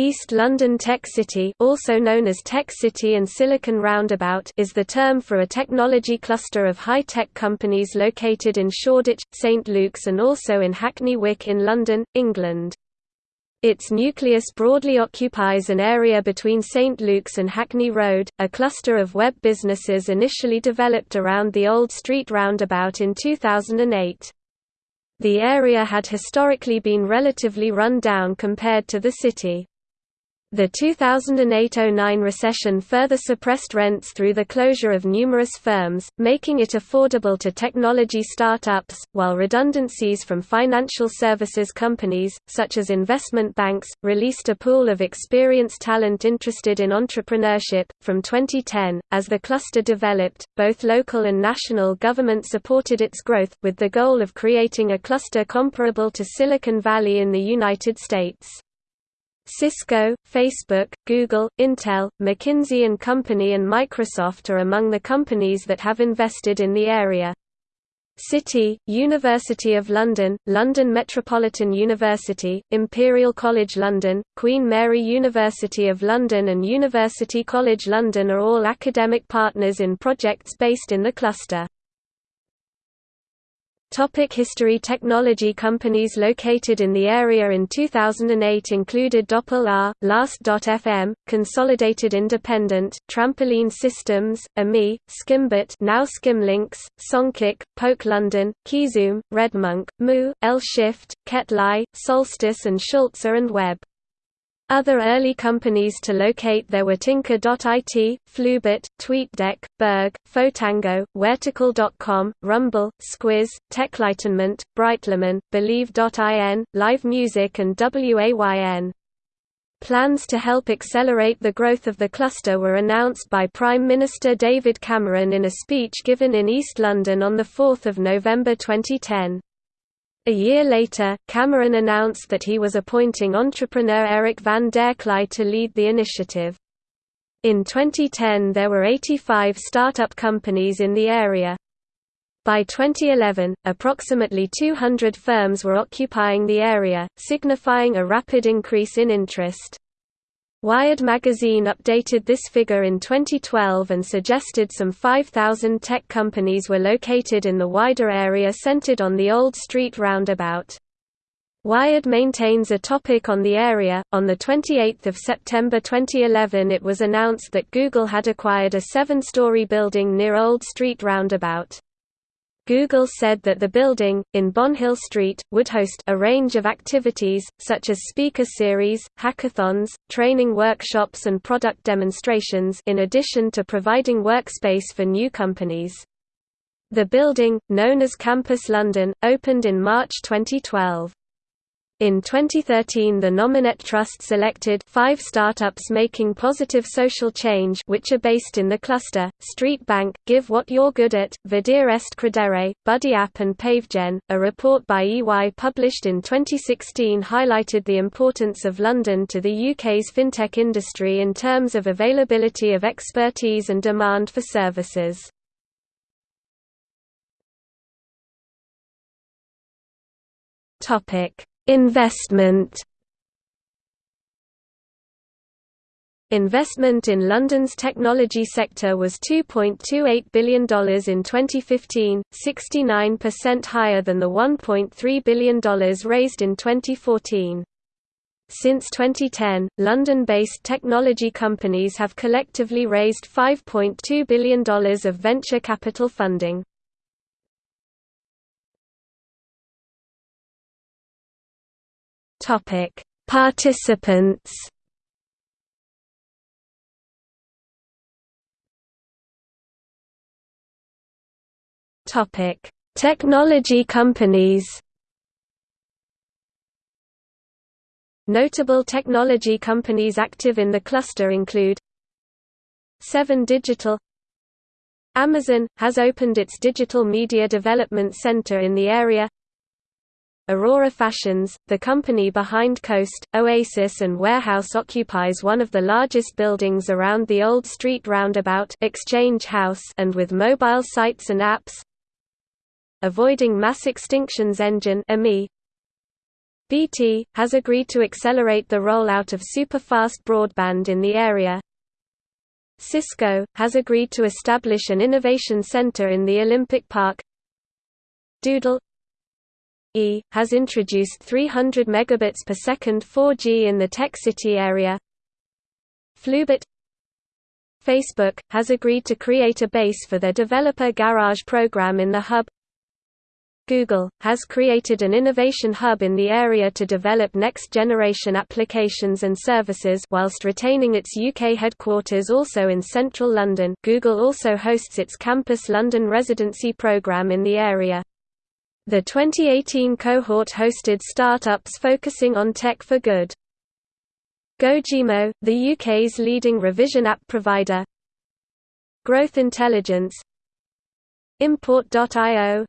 East London Tech City also known as Tech City and Silicon Roundabout is the term for a technology cluster of high-tech companies located in Shoreditch, St Luke's and also in Hackney Wick in London, England. Its nucleus broadly occupies an area between St Luke's and Hackney Road, a cluster of web businesses initially developed around the Old Street roundabout in 2008. The area had historically been relatively run down compared to the city. The 2008–09 recession further suppressed rents through the closure of numerous firms, making it affordable to technology startups, while redundancies from financial services companies, such as investment banks, released a pool of experienced talent interested in entrepreneurship. From 2010, as the cluster developed, both local and national government supported its growth, with the goal of creating a cluster comparable to Silicon Valley in the United States. Cisco, Facebook, Google, Intel, McKinsey & Company and Microsoft are among the companies that have invested in the area. City, University of London, London Metropolitan University, Imperial College London, Queen Mary University of London and University College London are all academic partners in projects based in the cluster. Topic history Technology companies located in the area in 2008 included Dopplr, Last.fm, Consolidated Independent, Trampoline Systems, AMEE, Skimbit now Skimlinks, Songkick, Poke London, Keyzoom, Redmonk, Moo, L-Shift, Ketly, Solstice and Schulze and Webb. Other early companies to locate there were Tinker.it, Flubit, TweetDeck, Berg, Fotango, Vertical.com, Rumble, Squiz, Techlightenment, Brightlerman, Believe.in, Live Music and WAYN. Plans to help accelerate the growth of the cluster were announced by Prime Minister David Cameron in a speech given in East London on 4 November 2010. A year later, Cameron announced that he was appointing entrepreneur Eric van der Kleij to lead the initiative. In 2010 there were 85 startup companies in the area. By 2011, approximately 200 firms were occupying the area, signifying a rapid increase in interest. Wired magazine updated this figure in 2012 and suggested some 5,000 tech companies were located in the wider area centered on the Old Street roundabout. Wired maintains a topic on the area. On the 28th of September 2011, it was announced that Google had acquired a seven-story building near Old Street roundabout. Google said that the building, in Bonhill Street, would host a range of activities, such as speaker series, hackathons, training workshops and product demonstrations in addition to providing workspace for new companies. The building, known as Campus London, opened in March 2012. In 2013 the Nominet Trust selected five startups making positive social change which are based in the cluster, Street Bank, Give What You're Good At, Vedere Est Credere, Buddy App and PaveGen. A report by EY published in 2016 highlighted the importance of London to the UK's fintech industry in terms of availability of expertise and demand for services. Topic Investment Investment in London's technology sector was $2.28 billion in 2015, 69% higher than the $1.3 billion raised in 2014. Since 2010, London-based technology companies have collectively raised $5.2 billion of venture capital funding. Topic: Participants. Topic: Technology companies. Notable technology companies active in the cluster include Seven Digital Amazon, has opened its Digital Media Development Center in the area Aurora Fashions, the company behind Coast, Oasis and Warehouse occupies one of the largest buildings around the Old Street roundabout Exchange House and with mobile sites and apps. Avoiding Mass Extinctions Engine BT, has agreed to accelerate the rollout of superfast broadband in the area. Cisco, has agreed to establish an innovation center in the Olympic Park. Doodle Has introduced 300 megabits per second 4G in the Tech City area. Flubit Facebook, has agreed to create a base for their Developer Garage program in the hub. Google, has created an innovation hub in the area to develop next-generation applications and services whilst retaining its UK headquarters also in central London Google also hosts its Campus London residency programme in the area. The 2018 cohort hosted startups focusing on tech for good. Gojimo, the UK's leading revision app provider. Growth Intelligence. Import.io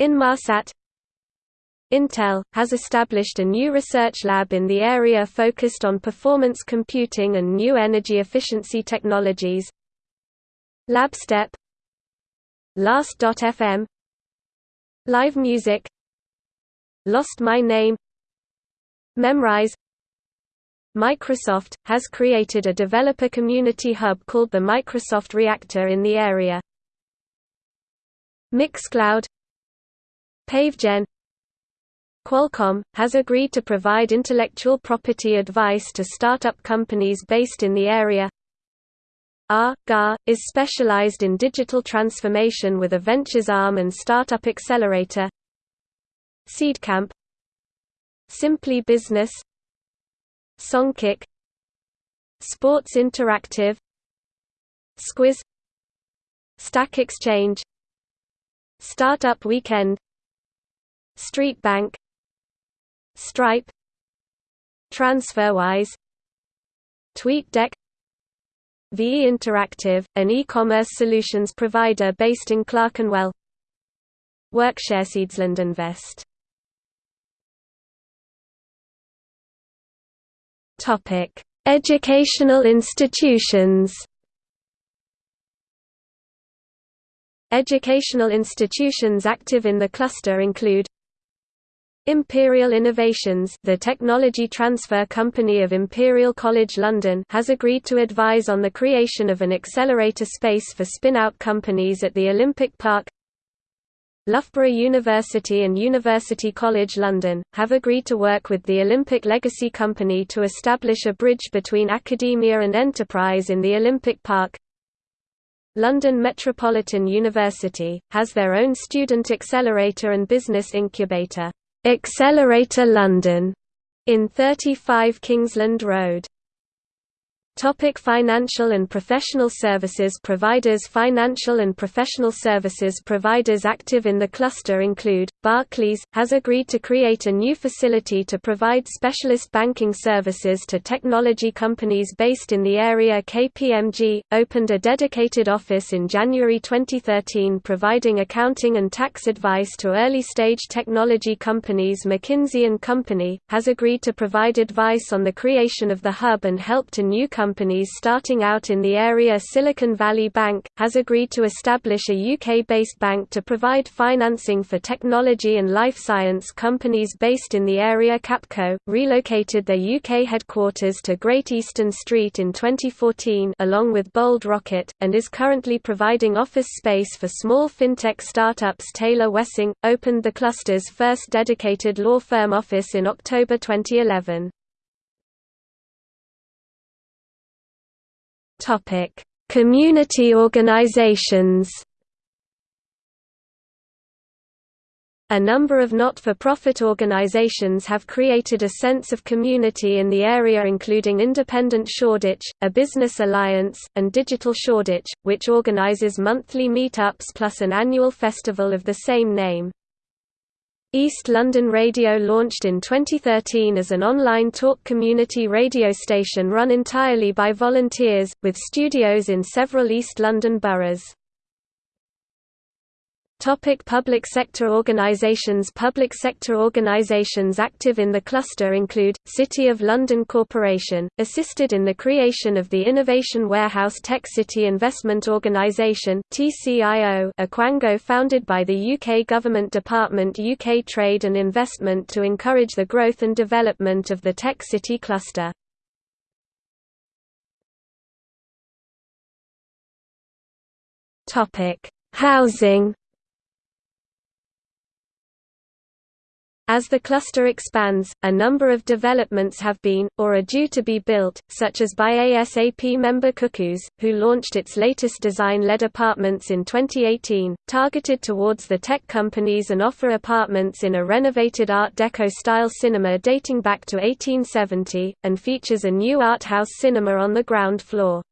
Inmarsat. Intel, has established a new research lab in the area focused on performance computing and new energy efficiency technologies. Labstep. Last.fm Live Music. Lost My Name. Memrise. Microsoft, has created a developer community hub called the Microsoft Reactor in the area. Mixcloud. PaveGen. Qualcomm, has agreed to provide intellectual property advice to startup companies based in the area R.GA, is specialized in digital transformation with a ventures arm and startup accelerator. Seedcamp. Simply Business. Songkick. Sports Interactive. Squiz. Stack Exchange. Startup Weekend. Street Bank. Stripe. TransferWise. TweetDeck VE Interactive, an e-commerce solutions provider based in Clerkenwell Workshare Seedsland Invest Educational institutions. Educational institutions active in the cluster include Imperial Innovations the technology transfer company of Imperial College London has agreed to advise on the creation of an accelerator space for spin-out companies at the Olympic Park Loughborough University and University College London, have agreed to work with the Olympic Legacy Company to establish a bridge between academia and enterprise in the Olympic Park. London Metropolitan University, has their own student accelerator and business incubator, Accelerator London, in 35 Kingsland Road. Topic financial and professional services providers Financial and professional services providers active in the cluster include, Barclays, has agreed to create a new facility to provide specialist banking services to technology companies based in the area KPMG, opened a dedicated office in January 2013 providing accounting and tax advice to early-stage technology companies McKinsey & Company, has agreed to provide advice on the creation of the hub and help to new companies companies starting out in the area Silicon Valley Bank, has agreed to establish a UK-based bank to provide financing for technology and life science companies based in the area Capco, relocated their UK headquarters to Great Eastern Street in 2014 along with Bold Rocket, and is currently providing office space for small fintech startups Taylor Wessing, opened the cluster's first dedicated law firm office in October 2011. Topic: Community organizations. A number of not-for-profit organizations have created a sense of community in the area including Independent Shoreditch, a business alliance, and Digital Shoreditch, which organizes monthly meetups plus an annual festival of the same name. East London Radio launched in 2013 as an online talk community radio station run entirely by volunteers, with studios in several East London boroughs. Topic public sector organisations Public sector organisations active in the cluster include, City of London Corporation, assisted in the creation of the Innovation Warehouse Tech City Investment Organisation Aquango founded by the UK Government Department UK Trade and Investment to encourage the growth and development of the Tech City cluster. Housing As the cluster expands, a number of developments have been, or are due to be built, such as by ASAP member Cuckoos, who launched its latest design-led apartments in 2018, targeted towards the tech companies and offer apartments in a renovated Art Deco-style cinema dating back to 1870, and features a new art house cinema on the ground floor.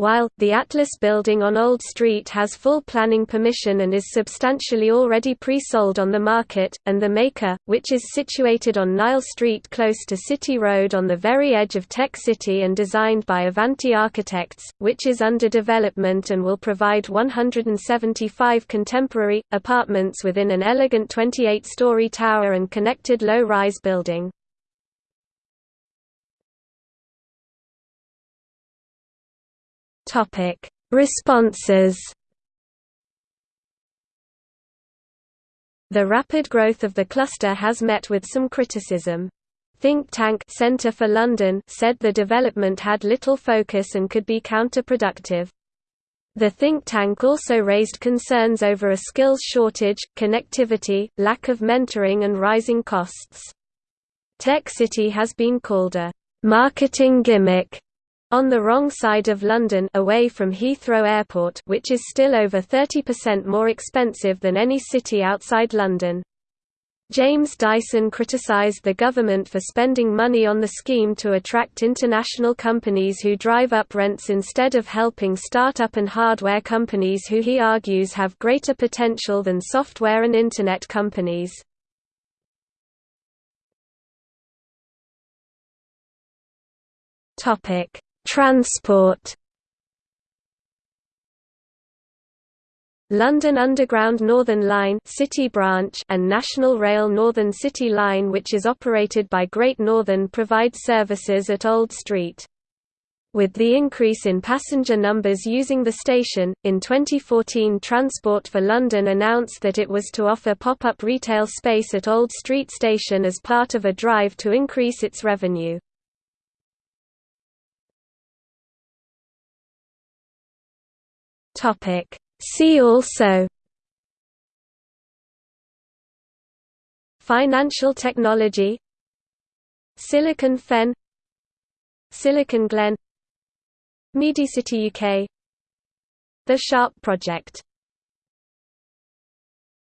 While, the Atlas building on Old Street has full planning permission and is substantially already pre-sold on the market, and The Maker, which is situated on Nile Street close to City Road on the very edge of Tech City and designed by Avanti Architects, which is under development and will provide 175 contemporary, apartments within an elegant 28-story tower and connected low-rise building. Topic: Responses. The rapid growth of the cluster has met with some criticism. Think tank Centre for London said the development had little focus and could be counterproductive. The think tank also raised concerns over a skills shortage, connectivity, lack of mentoring and rising costs. Tech City has been called a marketing gimmick on the wrong side of London away from Heathrow Airport which is still over 30% more expensive than any city outside London. James Dyson criticised the government for spending money on the scheme to attract international companies who drive up rents instead of helping start-up and hardware companies who he argues have greater potential than software and Internet companies. Topic Transport London Underground Northern Line City Branch and National Rail Northern City Line which is operated by Great Northern provide services at Old Street. With the increase in passenger numbers using the station, in 2014 Transport for London announced that it was to offer pop-up retail space at Old Street Station as part of a drive to increase its revenue. Topic. See also Financial technology Silicon Fen Silicon Glen MediaCity UK The Sharp Project